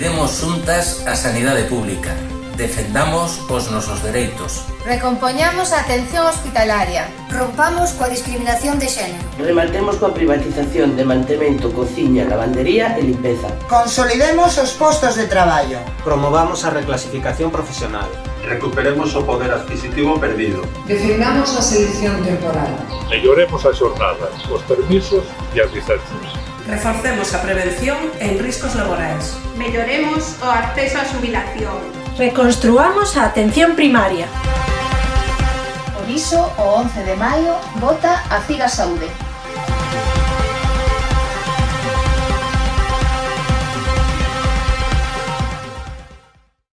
Cuidemos xuntas a sanidade pública. Defendamos os nosos dereitos. Recompoñamos a atención hospitalaria. Rompamos coa discriminación de xénero. Rematemos coa privatización de mantemento, cociña, lavandería e limpeza. Consolidemos os postos de traballo. Promovamos a reclasificación profesional. Recuperemos o poder adquisitivo perdido. Defendamos a selección temporal. Melloremos as xornadas, os permisos e as licencias. Reforcemos a prevención en riscos laborais. Melloremos o acceso á xubilación. Reconstruamos a atención primaria. Por iso, o 11 de maio, vota a Ciga Saúde.